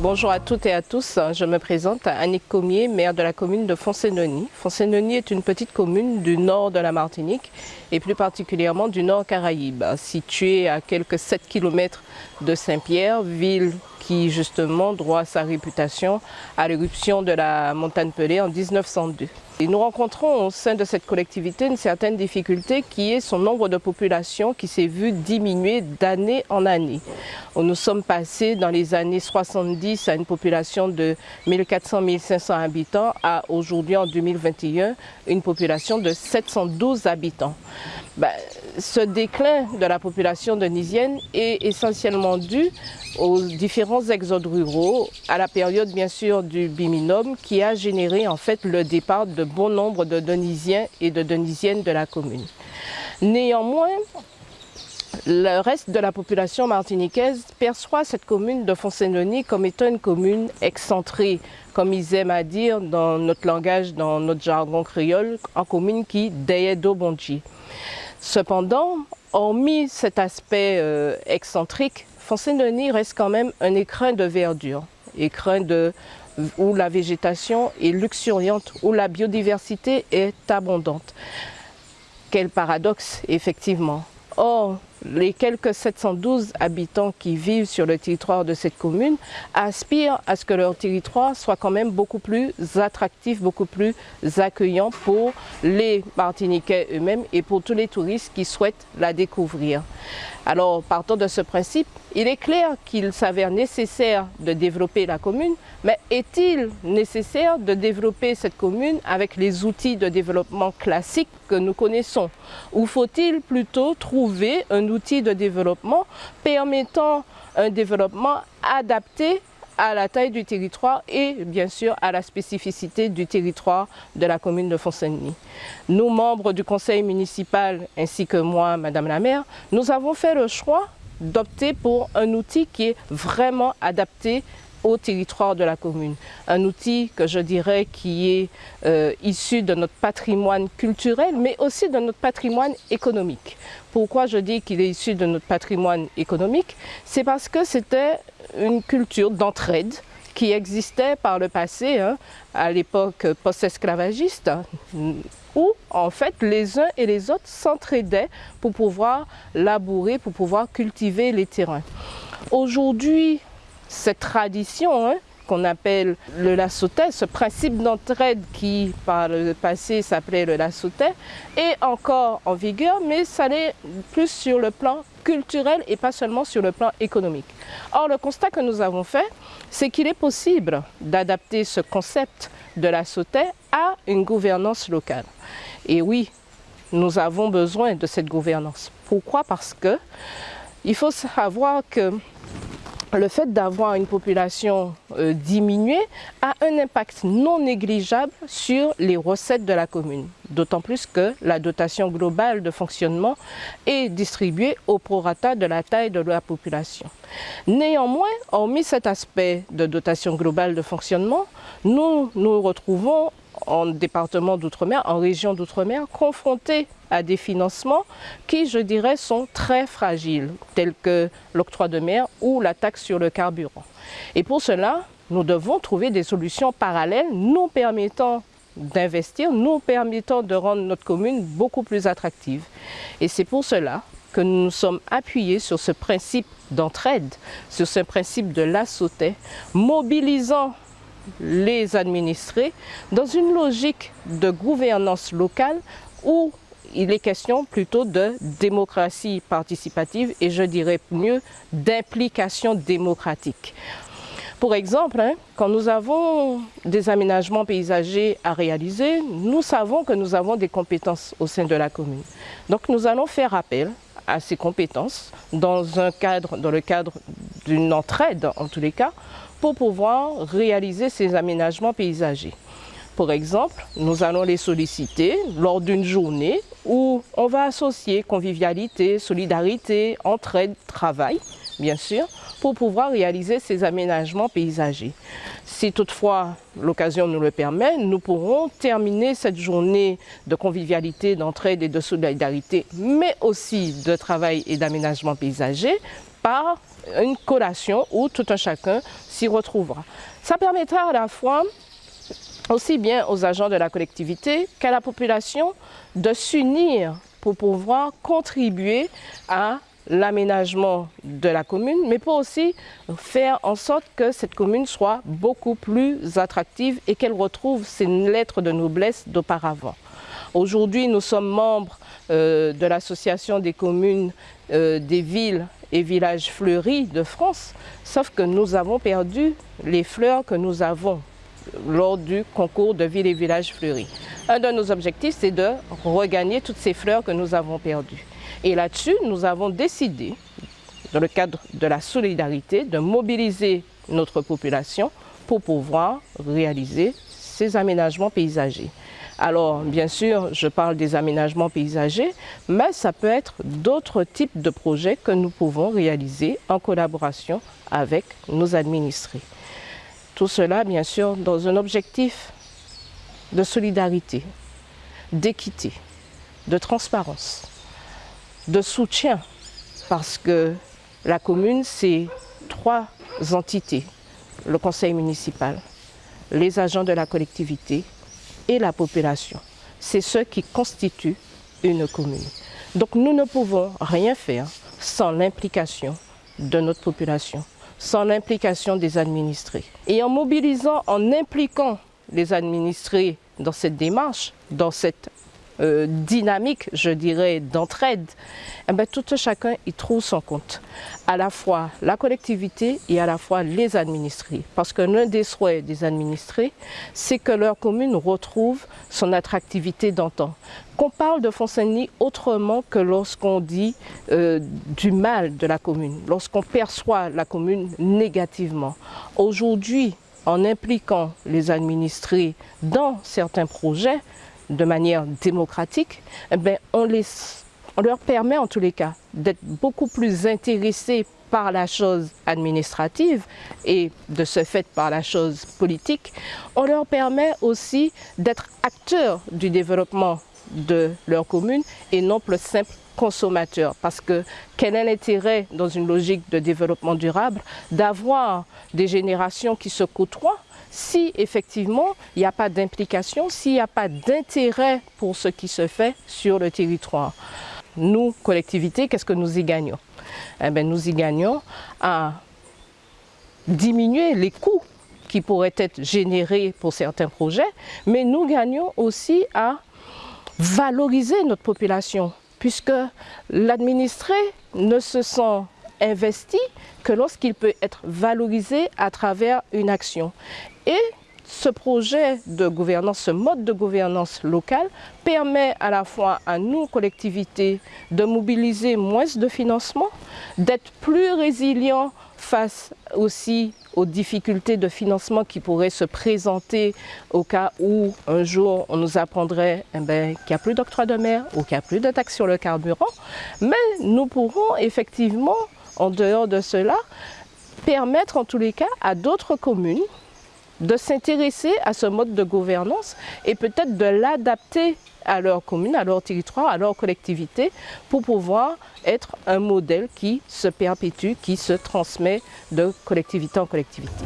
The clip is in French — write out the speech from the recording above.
Bonjour à toutes et à tous, je me présente Annick Comier, maire de la commune de Fonsénonie. Fonsénonie est une petite commune du nord de la Martinique et plus particulièrement du nord Caraïbe, située à quelques 7 km de Saint-Pierre, ville qui justement doit sa réputation à l'éruption de la montagne Pelée en 1902. Et nous rencontrons au sein de cette collectivité une certaine difficulté qui est son nombre de population qui s'est vu diminuer d'année en année. Nous sommes passés dans les années 70 à une population de 1400-1500 habitants à aujourd'hui en 2021 une population de 712 habitants. Ben, ce déclin de la population denisienne est essentiellement dû aux différents exodes ruraux, à la période bien sûr du biminome qui a généré en fait le départ de bon nombre de Denisiens et de Denisiennes de la commune. Néanmoins, le reste de la population martiniquaise perçoit cette commune de Fonsénonie comme étant une commune excentrée, comme ils aiment à dire dans notre langage, dans notre jargon créole, en commune qui bonji. Cependant, hormis cet aspect euh, excentrique, Fonsénonie reste quand même un écrin de verdure, écrin de, où la végétation est luxuriante, où la biodiversité est abondante. Quel paradoxe, effectivement. Les quelques 712 habitants qui vivent sur le territoire de cette commune aspirent à ce que leur territoire soit quand même beaucoup plus attractif, beaucoup plus accueillant pour les Martiniquais eux-mêmes et pour tous les touristes qui souhaitent la découvrir. Alors, partant de ce principe, il est clair qu'il s'avère nécessaire de développer la commune, mais est-il nécessaire de développer cette commune avec les outils de développement classiques que nous connaissons? Ou faut-il plutôt trouver un outil de développement permettant un développement adapté à la taille du territoire et bien sûr à la spécificité du territoire de la commune de Fontaine. Nous, membres du conseil municipal ainsi que moi, Madame la maire, nous avons fait le choix d'opter pour un outil qui est vraiment adapté au territoire de la commune. Un outil que je dirais qui est euh, issu de notre patrimoine culturel, mais aussi de notre patrimoine économique. Pourquoi je dis qu'il est issu de notre patrimoine économique? C'est parce que c'était une culture d'entraide qui existait par le passé, hein, à l'époque post-esclavagiste, où en fait les uns et les autres s'entraidaient pour pouvoir labourer, pour pouvoir cultiver les terrains. Aujourd'hui, cette tradition hein, qu'on appelle le lassotais, ce principe d'entraide qui par le passé s'appelait le lassotais, est encore en vigueur, mais ça l'est plus sur le plan culturel et pas seulement sur le plan économique. Or, le constat que nous avons fait, c'est qu'il est possible d'adapter ce concept de la à une gouvernance locale. Et oui, nous avons besoin de cette gouvernance. Pourquoi? Parce que il faut savoir que le fait d'avoir une population euh, diminuée a un impact non négligeable sur les recettes de la commune. D'autant plus que la dotation globale de fonctionnement est distribuée au prorata de la taille de la population. Néanmoins, hormis cet aspect de dotation globale de fonctionnement, nous nous retrouvons en département d'outre-mer, en région d'outre-mer, confrontés à des financements qui, je dirais, sont très fragiles, tels que l'octroi de mer ou la taxe sur le carburant. Et pour cela, nous devons trouver des solutions parallèles nous permettant d'investir, nous permettant de rendre notre commune beaucoup plus attractive. Et c'est pour cela que nous nous sommes appuyés sur ce principe d'entraide, sur ce principe de la mobilisant les administrés dans une logique de gouvernance locale où il est question plutôt de démocratie participative et je dirais mieux d'implication démocratique. Pour exemple, hein, quand nous avons des aménagements paysagers à réaliser, nous savons que nous avons des compétences au sein de la commune. Donc nous allons faire appel à ces compétences dans, un cadre, dans le cadre d'une entraide en tous les cas, pour pouvoir réaliser ces aménagements paysagers. Par exemple, nous allons les solliciter lors d'une journée où on va associer convivialité, solidarité, entraide, travail, bien sûr, pour pouvoir réaliser ces aménagements paysagers. Si toutefois l'occasion nous le permet, nous pourrons terminer cette journée de convivialité, d'entraide et de solidarité, mais aussi de travail et d'aménagement paysager par une collation où tout un chacun s'y retrouvera. Ça permettra à la fois aussi bien aux agents de la collectivité qu'à la population de s'unir pour pouvoir contribuer à l'aménagement de la commune, mais pour aussi faire en sorte que cette commune soit beaucoup plus attractive et qu'elle retrouve ses lettres de noblesse d'auparavant. Aujourd'hui, nous sommes membres euh, de l'association des communes euh, des villes et villages fleuris de France, sauf que nous avons perdu les fleurs que nous avons lors du concours de villes et villages fleuris. Un de nos objectifs, c'est de regagner toutes ces fleurs que nous avons perdues. Et là-dessus, nous avons décidé, dans le cadre de la solidarité, de mobiliser notre population pour pouvoir réaliser ces aménagements paysagers. Alors, bien sûr, je parle des aménagements paysagers, mais ça peut être d'autres types de projets que nous pouvons réaliser en collaboration avec nos administrés. Tout cela, bien sûr, dans un objectif de solidarité, d'équité, de transparence, de soutien, parce que la commune, c'est trois entités, le conseil municipal, les agents de la collectivité et la population. C'est ce qui constitue une commune. Donc nous ne pouvons rien faire sans l'implication de notre population, sans l'implication des administrés. Et en mobilisant, en impliquant les administrés dans cette démarche, dans cette euh, dynamique, je dirais, d'entraide, eh bien, tout chacun y trouve son compte. À la fois la collectivité et à la fois les administrés. Parce que l'un des souhaits des administrés, c'est que leur commune retrouve son attractivité d'antan. Qu'on parle de Fontaine autrement que lorsqu'on dit euh, du mal de la commune, lorsqu'on perçoit la commune négativement. Aujourd'hui, en impliquant les administrés dans certains projets, de manière démocratique, eh on, on leur permet en tous les cas d'être beaucoup plus intéressés par la chose administrative et de ce fait par la chose politique, on leur permet aussi d'être acteurs du développement de leur commune et non plus simple consommateur. Parce que quel est l'intérêt dans une logique de développement durable d'avoir des générations qui se côtoient si effectivement il n'y a pas d'implication, s'il n'y a pas d'intérêt pour ce qui se fait sur le territoire. Nous, collectivités, qu'est-ce que nous y gagnons? Eh bien, Nous y gagnons à diminuer les coûts qui pourraient être générés pour certains projets, mais nous gagnons aussi à valoriser notre population, puisque l'administré ne se sent investi que lorsqu'il peut être valorisé à travers une action. Et ce projet de gouvernance, ce mode de gouvernance locale permet à la fois à nous, collectivités, de mobiliser moins de financement, d'être plus résilients face aussi aux difficultés de financement qui pourraient se présenter au cas où un jour on nous apprendrait eh ben, qu'il n'y a plus d'octroi de mer ou qu'il n'y a plus de taxes sur le carburant. Mais nous pourrons effectivement en dehors de cela, permettre en tous les cas à d'autres communes de s'intéresser à ce mode de gouvernance et peut-être de l'adapter à leur commune, à leur territoire, à leur collectivité pour pouvoir être un modèle qui se perpétue, qui se transmet de collectivité en collectivité.